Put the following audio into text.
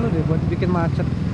terlalu deh buat bikin macet.